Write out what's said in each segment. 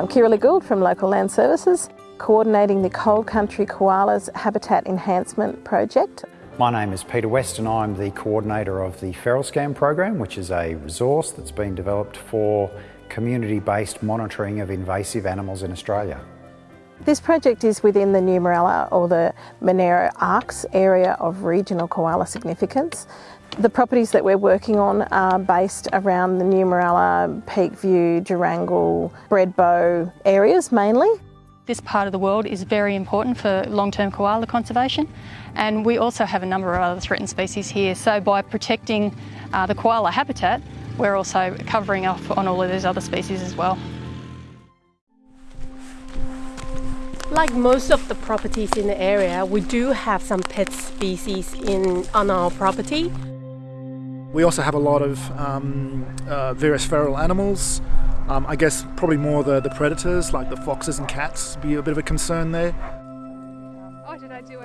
I'm Kira Gould from Local Land Services, coordinating the Cold Country Koalas Habitat Enhancement Project. My name is Peter West and I'm the coordinator of the FeralScan program, which is a resource that's been developed for community-based monitoring of invasive animals in Australia. This project is within the Numeralla or the Monaro ARKS area of regional koala significance. The properties that we're working on are based around the New Mooralla, Peakview, Jerangle, Bredbo areas mainly. This part of the world is very important for long-term koala conservation and we also have a number of other threatened species here. So by protecting uh, the koala habitat, we're also covering off on all of those other species as well. Like most of the properties in the area, we do have some pet species in on our property. We also have a lot of um, uh, various feral animals. Um, I guess probably more the, the predators, like the foxes and cats, be a bit of a concern there.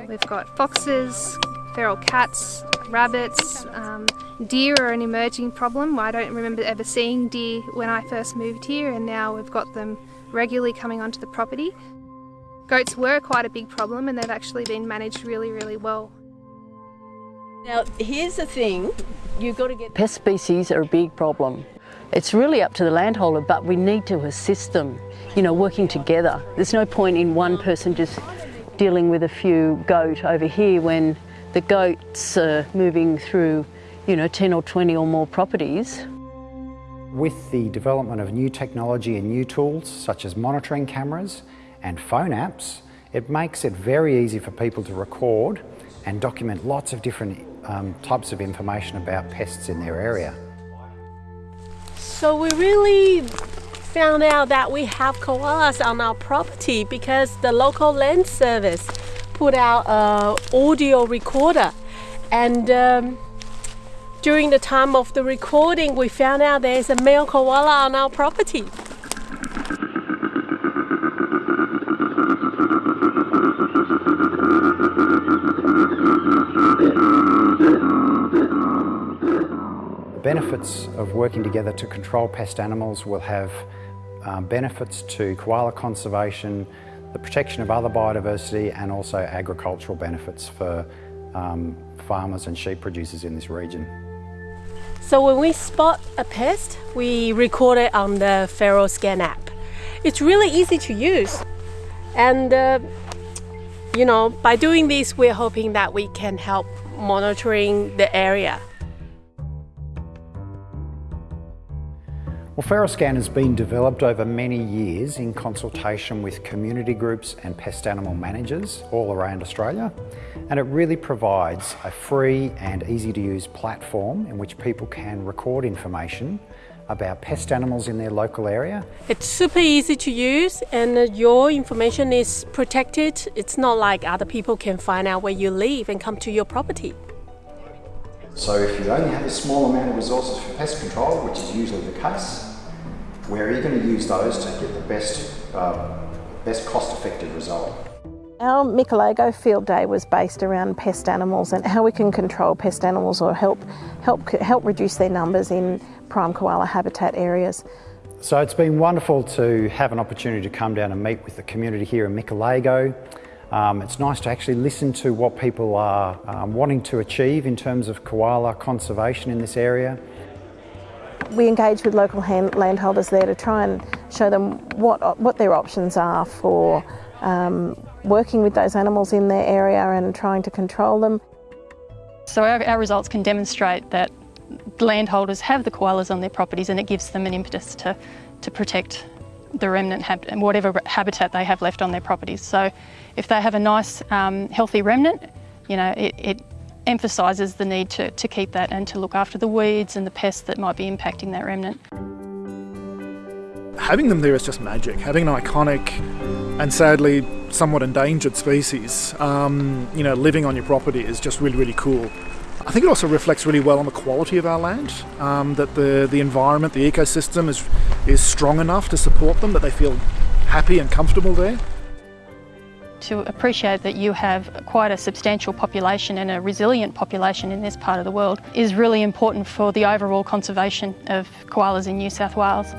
We've got foxes, feral cats, rabbits, um, deer are an emerging problem. I don't remember ever seeing deer when I first moved here and now we've got them regularly coming onto the property. Goats were quite a big problem and they've actually been managed really, really well. Now, here's the thing, you've got to get... Pest species are a big problem. It's really up to the landholder, but we need to assist them, you know, working together. There's no point in one person just dealing with a few goat over here when the goats are moving through, you know, 10 or 20 or more properties. With the development of new technology and new tools, such as monitoring cameras, and phone apps, it makes it very easy for people to record and document lots of different um, types of information about pests in their area. So we really found out that we have koalas on our property because the local land service put out an audio recorder and um, during the time of the recording we found out there's a male koala on our property. Benefits of working together to control pest animals will have um, benefits to koala conservation, the protection of other biodiversity and also agricultural benefits for um, farmers and sheep producers in this region. So when we spot a pest, we record it on the FeralScan app. It's really easy to use and uh, you know, by doing this, we're hoping that we can help monitoring the area. Well, FeralScan has been developed over many years in consultation with community groups and pest animal managers all around Australia. And it really provides a free and easy to use platform in which people can record information about pest animals in their local area. It's super easy to use and your information is protected. It's not like other people can find out where you live and come to your property. So if you only have a small amount of resources for pest control, which is usually the case, where are you going to use those to get the best, uh, best cost-effective result? Our Michelago field day was based around pest animals and how we can control pest animals or help, help, help reduce their numbers in prime koala habitat areas. So it's been wonderful to have an opportunity to come down and meet with the community here in Michelago. Um, it's nice to actually listen to what people are um, wanting to achieve in terms of koala conservation in this area. We engage with local hand, landholders there to try and show them what, what their options are for um, working with those animals in their area and trying to control them. So our, our results can demonstrate that landholders have the koalas on their properties and it gives them an impetus to, to protect the remnant hab whatever habitat they have left on their properties. So if they have a nice um, healthy remnant, you know, it, it emphasises the need to, to keep that and to look after the weeds and the pests that might be impacting that remnant. Having them there is just magic. Having an iconic and sadly somewhat endangered species, um, you know, living on your property is just really, really cool. I think it also reflects really well on the quality of our land, um, that the, the environment, the ecosystem is, is strong enough to support them, that they feel happy and comfortable there. To appreciate that you have quite a substantial population and a resilient population in this part of the world is really important for the overall conservation of koalas in New South Wales.